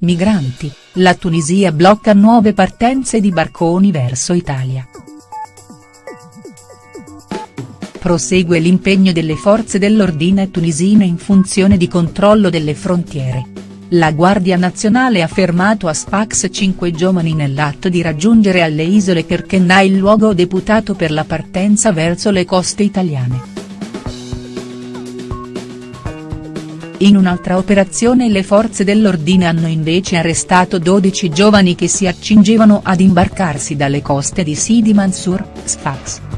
Migranti, la Tunisia blocca nuove partenze di barconi verso Italia. Prosegue l'impegno delle forze dell'ordine tunisine in funzione di controllo delle frontiere. La Guardia Nazionale ha fermato a Sfax cinque giovani nell'atto di raggiungere alle isole Kerkennah il luogo deputato per la partenza verso le coste italiane. In un'altra operazione le forze dell'ordine hanno invece arrestato 12 giovani che si accingevano ad imbarcarsi dalle coste di Sidi Mansour, Sfax.